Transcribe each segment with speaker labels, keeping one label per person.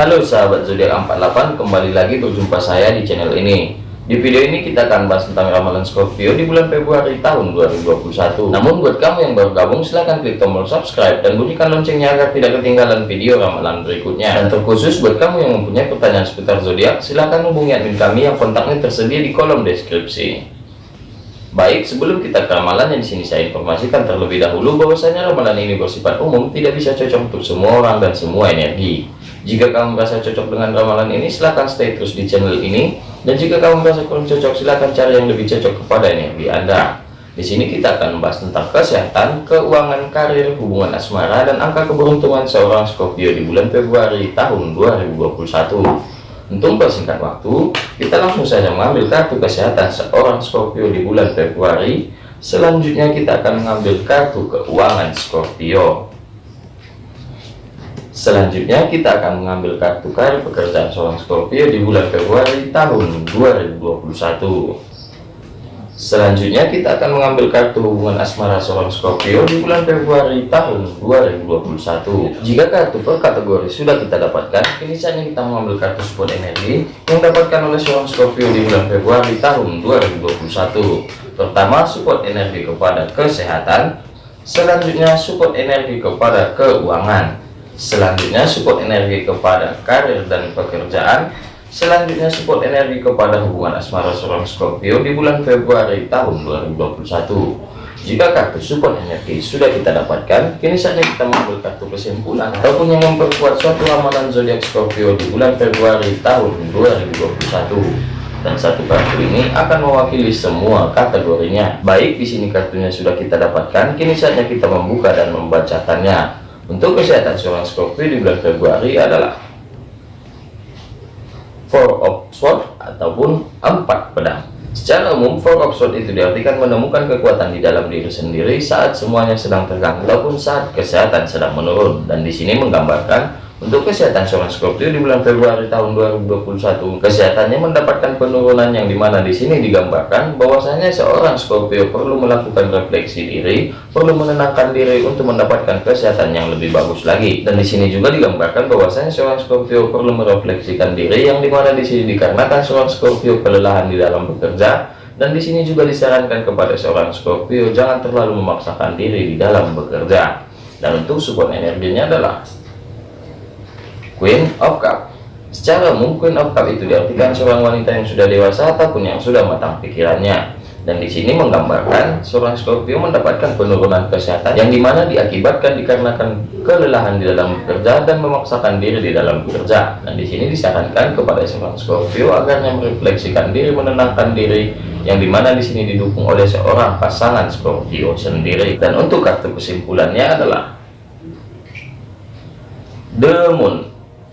Speaker 1: Halo sahabat zodiak 48 kembali lagi berjumpa saya di channel ini. Di video ini kita akan bahas tentang ramalan Scorpio di bulan Februari tahun 2021 namun buat kamu yang baru gabung silahkan klik tombol subscribe dan bunyikan loncengnya agar tidak ketinggalan video ramalan berikutnya. Dan terkhusus buat kamu yang mempunyai pertanyaan seputar zodiak silahkan hubungi admin kami yang kontaknya tersedia di kolom deskripsi. Baik, sebelum kita ke ramalan di sini saya informasikan terlebih dahulu bahwasanya ramalan ini bersifat umum, tidak bisa cocok untuk semua orang dan semua energi. Jika kamu merasa cocok dengan ramalan ini, silahkan stay terus di channel ini. Dan jika kamu merasa kurang cocok, silahkan cari yang lebih cocok kepada energi Anda. Di sini kita akan membahas tentang kesehatan, keuangan, karir, hubungan asmara, dan angka keberuntungan seorang Scorpio di bulan Februari tahun 2021. Untuk persingkat waktu, kita langsung saja mengambil kartu kesehatan seorang Scorpio di bulan Februari. Selanjutnya kita akan mengambil kartu keuangan Scorpio. Selanjutnya kita akan mengambil kartu karir pekerjaan seorang Scorpio di bulan Februari tahun 2021. Selanjutnya kita akan mengambil kartu hubungan asmara seorang Scorpio di bulan Februari tahun 2021. Jika kartu per kategori sudah kita dapatkan, kini saatnya kita mengambil kartu support energi yang dapatkan oleh seorang Scorpio di bulan Februari tahun 2021. Pertama, support energi kepada kesehatan. Selanjutnya, support energi kepada keuangan. Selanjutnya, support energi kepada karir dan pekerjaan Selanjutnya support energi kepada hubungan asmara seorang Scorpio di bulan Februari tahun 2021. Jika kartu support energi sudah kita dapatkan, kini saatnya kita mengambil kartu kesimpulan ataupun yang memperkuat suatu ramalan zodiak Scorpio di bulan Februari tahun 2021. Dan satu kartu ini akan mewakili semua kategorinya. Baik di sini kartunya sudah kita dapatkan, kini saatnya kita membuka dan membacakannya. Untuk kesehatan seorang Scorpio di bulan Februari adalah four of sword ataupun empat pedang. Secara umum four of sword itu diartikan menemukan kekuatan di dalam diri sendiri saat semuanya sedang terganggu ataupun saat kesehatan sedang menurun. Dan di sini menggambarkan untuk kesehatan seorang Scorpio di bulan Februari tahun 2021, kesehatannya mendapatkan penurunan yang di mana di sini digambarkan bahwasanya seorang Scorpio perlu melakukan refleksi diri, perlu menenangkan diri untuk mendapatkan kesehatan yang lebih bagus lagi. Dan di sini juga digambarkan bahwasanya seorang Scorpio perlu merefleksikan diri yang di mana di sini dikarenakan seorang Scorpio kelelahan di dalam bekerja dan di sini juga disarankan kepada seorang Scorpio jangan terlalu memaksakan diri di dalam bekerja. Dan untuk support energinya adalah Queen of Cup. Secara umum Queen of Cup itu diartikan seorang wanita yang sudah dewasa ataupun yang sudah matang pikirannya. Dan di sini menggambarkan seorang Scorpio mendapatkan penurunan kesehatan yang di mana diakibatkan dikarenakan kelelahan di dalam bekerja dan memaksakan diri di dalam bekerja. Dan di sini disarankan kepada seorang Scorpio agarnya merefleksikan diri menenangkan diri yang di mana di sini didukung oleh seorang pasangan Scorpio sendiri. Dan untuk kartu kesimpulannya adalah The Moon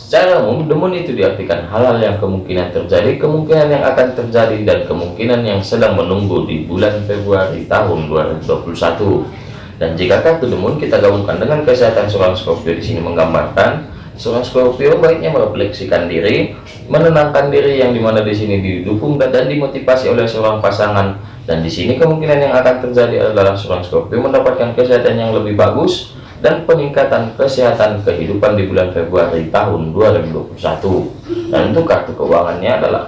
Speaker 1: Secara umum, demun itu diartikan hal-hal yang kemungkinan terjadi, kemungkinan yang akan terjadi, dan kemungkinan yang sedang menunggu di bulan Februari tahun 2021. Dan jika kartu demun kita gabungkan dengan kesehatan seorang Scorpio di sini menggambarkan seorang Scorpio baiknya merefleksikan diri, menenangkan diri yang di mana di sini didukung dan dimotivasi oleh seorang pasangan. Dan di sini kemungkinan yang akan terjadi adalah seorang Scorpio mendapatkan kesehatan yang lebih bagus, dan peningkatan kesehatan kehidupan di bulan Februari tahun 2021 dan untuk kartu keuangannya adalah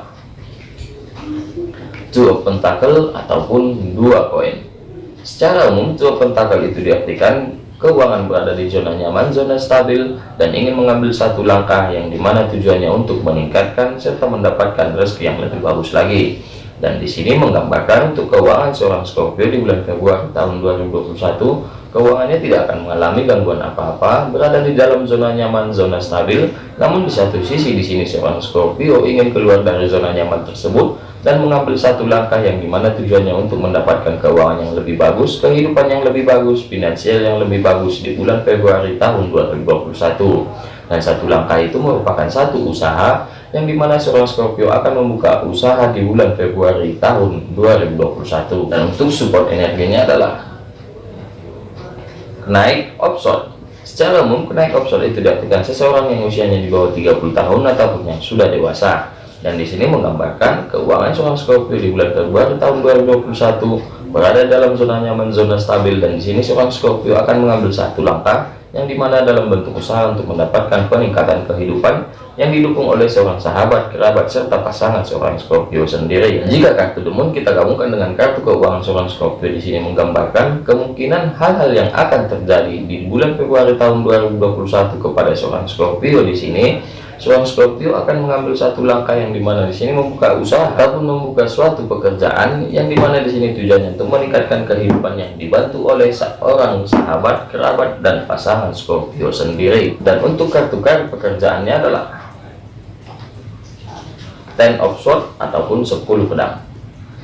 Speaker 1: Two Pentacle ataupun dua koin secara umum Two Pentacle itu diartikan keuangan berada di zona nyaman, zona stabil, dan ingin mengambil satu langkah yang di mana tujuannya untuk meningkatkan serta mendapatkan rezeki yang lebih bagus lagi. Dan di sini menggambarkan untuk keuangan seorang Scorpio di bulan Februari tahun 2021 keuangannya tidak akan mengalami gangguan apa-apa, berada di dalam zona nyaman, zona stabil. Namun di satu sisi di sini seorang Scorpio ingin keluar dari zona nyaman tersebut dan mengambil satu langkah yang di mana tujuannya untuk mendapatkan keuangan yang lebih bagus, kehidupan yang lebih bagus, finansial yang lebih bagus di bulan Februari tahun 2021. Dan satu langkah itu merupakan satu usaha yang di mana seorang Scorpio akan membuka usaha di bulan Februari tahun 2021. Dan untuk support energinya adalah Kenaik opson Secara umum, kenaik opson itu diartikan seseorang yang usianya di bawah 30 tahun ataupun yang sudah dewasa. Dan di sini menggambarkan keuangan seorang Scorpio di bulan Februari tahun 2021 berada dalam zona nyaman, zona stabil dan di sini seorang Scorpio akan mengambil satu langkah yang di mana dalam bentuk usaha untuk mendapatkan peningkatan kehidupan yang didukung oleh seorang sahabat, kerabat, serta pasangan seorang Scorpio sendiri. Jika kartu demon kita gabungkan dengan kartu keuangan seorang Scorpio di sini menggambarkan kemungkinan hal-hal yang akan terjadi di bulan Februari tahun 2021 kepada seorang Scorpio di sini seorang Scorpio akan mengambil satu langkah yang di mana di sini membuka usaha ataupun membuka suatu pekerjaan yang di mana di sini tujuannya untuk meningkatkan kehidupan yang dibantu oleh seorang sahabat, kerabat, dan pasangan Scorpio sendiri. Dan untuk kartu kartu pekerjaannya adalah Ten of Swords ataupun 10 pedang.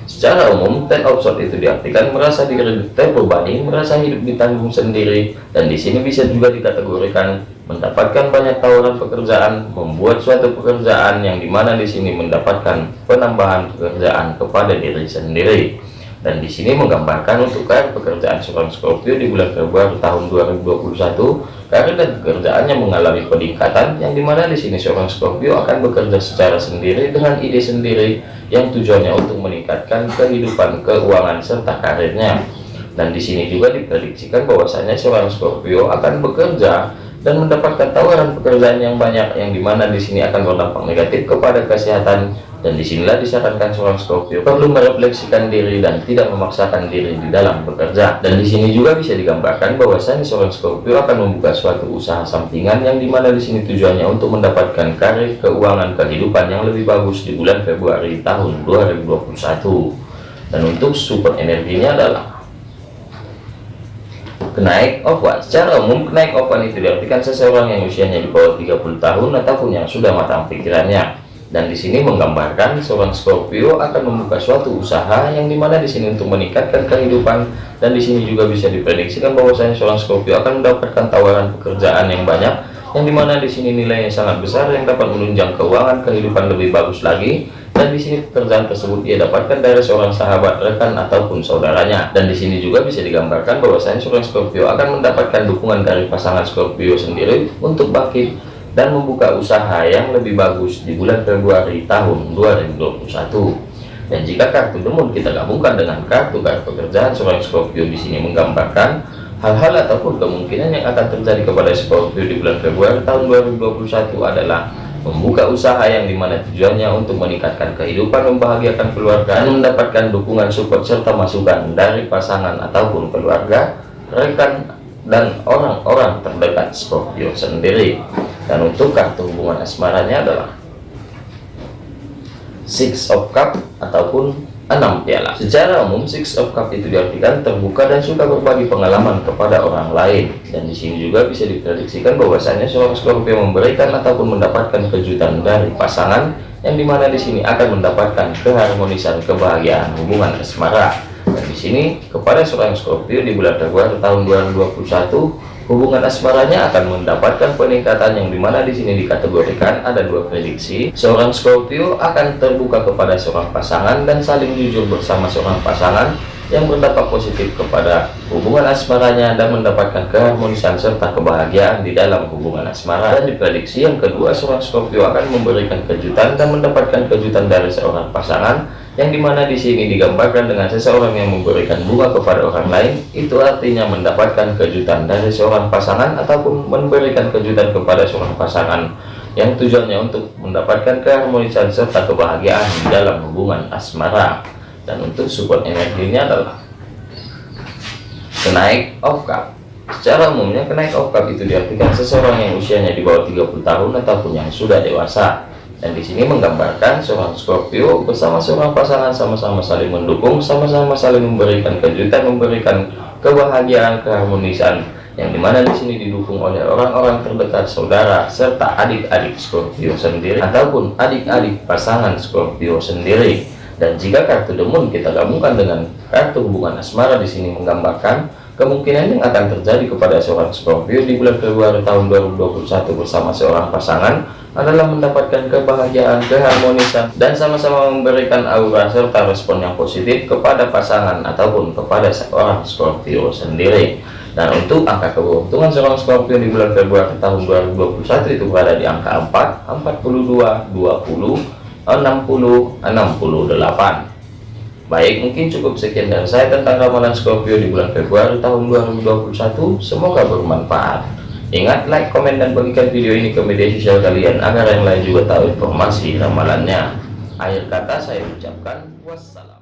Speaker 1: Secara umum, ten of sword itu diartikan merasa diri terbebani, merasa hidup ditanggung sendiri, dan di sini bisa juga dikategorikan mendapatkan banyak tawaran pekerjaan, membuat suatu pekerjaan yang di mana di sini mendapatkan penambahan pekerjaan kepada diri sendiri. Dan di sini menggambarkan untuk karir pekerjaan seorang Scorpio di bulan Februari tahun 2021, karir dan pekerjaannya mengalami peningkatan yang di mana di sini seorang Scorpio akan bekerja secara sendiri dengan ide sendiri yang tujuannya untuk meningkatkan kehidupan keuangan serta karirnya. Dan di sini juga diprediksikan bahwasanya seorang Scorpio akan bekerja dan mendapatkan tawaran pekerjaan yang banyak yang di mana di sini akan berdampak negatif kepada kesehatan. Dan di sinilah disarankan seorang Scorpio perlu merefleksikan diri dan tidak memaksakan diri di dalam bekerja. Dan di sini juga bisa digambarkan bahwasanya seorang Scorpio akan membuka suatu usaha sampingan yang di mana di sini tujuannya untuk mendapatkan karir keuangan kehidupan yang lebih bagus di bulan Februari tahun 2021 dan untuk support energinya adalah Kenaik ovan Secara umum, kenaik ovan itu diartikan seseorang yang usianya di bawah 30 tahun ataupun yang sudah matang pikirannya. Dan di sini menggambarkan seorang Scorpio akan membuka suatu usaha yang di mana di sini untuk meningkatkan kehidupan. Dan di sini juga bisa diprediksikan bahwasanya seorang Scorpio akan mendapatkan tawaran pekerjaan yang banyak yang di mana di sini nilainya sangat besar yang dapat menunjang keuangan kehidupan lebih bagus lagi dan di sini pekerjaan tersebut ia dapatkan dari seorang sahabat, rekan ataupun saudaranya. Dan di sini juga bisa digambarkan bahwasanya seorang Scorpio akan mendapatkan dukungan dari pasangan Scorpio sendiri untuk bangkit dan membuka usaha yang lebih bagus di bulan Februari tahun 2021. Dan jika kartu demon kita gabungkan dengan kartu kartu pekerjaan seorang Scorpio di sini menggambarkan hal-hal ataupun kemungkinan yang akan terjadi kepada Scorpio di bulan Februari tahun 2021 adalah membuka usaha yang di mana tujuannya untuk meningkatkan kehidupan membahagiakan keluarga dan mendapatkan dukungan support serta masukan dari pasangan ataupun keluarga rekan dan orang-orang terdekat Scorpio sendiri. Dan untuk kartu hubungan asmaranya adalah Six of Cup ataupun 6 piala. Secara umum Six of Cup itu diartikan terbuka dan suka berbagi pengalaman kepada orang lain. Dan di sini juga bisa diprediksikan bahwasanya seorang Scorpio memberikan ataupun mendapatkan kejutan dari pasangan yang di mana di sini akan mendapatkan keharmonisan kebahagiaan hubungan asmara. Dan di sini kepada seorang Scorpio di bulan Februari tahun 2021 hubungan asmaranya akan mendapatkan peningkatan yang di mana di sini dikategorikan ada dua prediksi. Seorang Scorpio akan terbuka kepada seorang pasangan dan saling jujur bersama seorang pasangan yang berdampak positif kepada hubungan asmaranya dan mendapatkan keharmonisan serta kebahagiaan di dalam hubungan asmara. Dan diprediksi yang kedua seorang Scorpio akan memberikan kejutan dan mendapatkan kejutan dari seorang pasangan yang di mana di sini digambarkan dengan seseorang yang memberikan bunga kepada orang lain itu artinya mendapatkan kejutan dari seorang pasangan ataupun memberikan kejutan kepada seorang pasangan yang tujuannya untuk mendapatkan keharmonisan serta kebahagiaan dalam hubungan asmara. Dan untuk support energinya adalah kenaik of cup secara umumnya kenaik of cup itu diartikan seseorang yang usianya di bawah 30 tahun ataupun yang sudah dewasa dan di sini menggambarkan seorang Scorpio bersama seorang pasangan sama-sama saling mendukung, sama-sama saling memberikan kejutan, memberikan kebahagiaan, keharmonisan yang di mana di sini didukung oleh orang-orang terdekat saudara serta adik-adik Scorpio sendiri ataupun adik-adik pasangan Scorpio sendiri. Dan jika kartu demon kita gabungkan dengan kartu hubungan asmara di sini menggambarkan kemungkinan yang akan terjadi kepada seorang Scorpio di bulan Februari tahun 2021 bersama seorang pasangan adalah mendapatkan kebahagiaan, keharmonisan, dan sama-sama memberikan aura serta respon yang positif kepada pasangan ataupun kepada seorang Scorpio sendiri. Dan untuk angka keberuntungan seorang Scorpio di bulan Februari tahun 2021 itu berada di angka 4, 42, 20, 60, 68. Baik, mungkin cukup sekian dari saya tentang ramalan Scorpio di bulan Februari tahun 2021. Semoga bermanfaat. Ingat like, komen, dan bagikan video ini ke media sosial kalian agar yang lain juga tahu informasi ramalannya. Akhir kata saya ucapkan wassalam.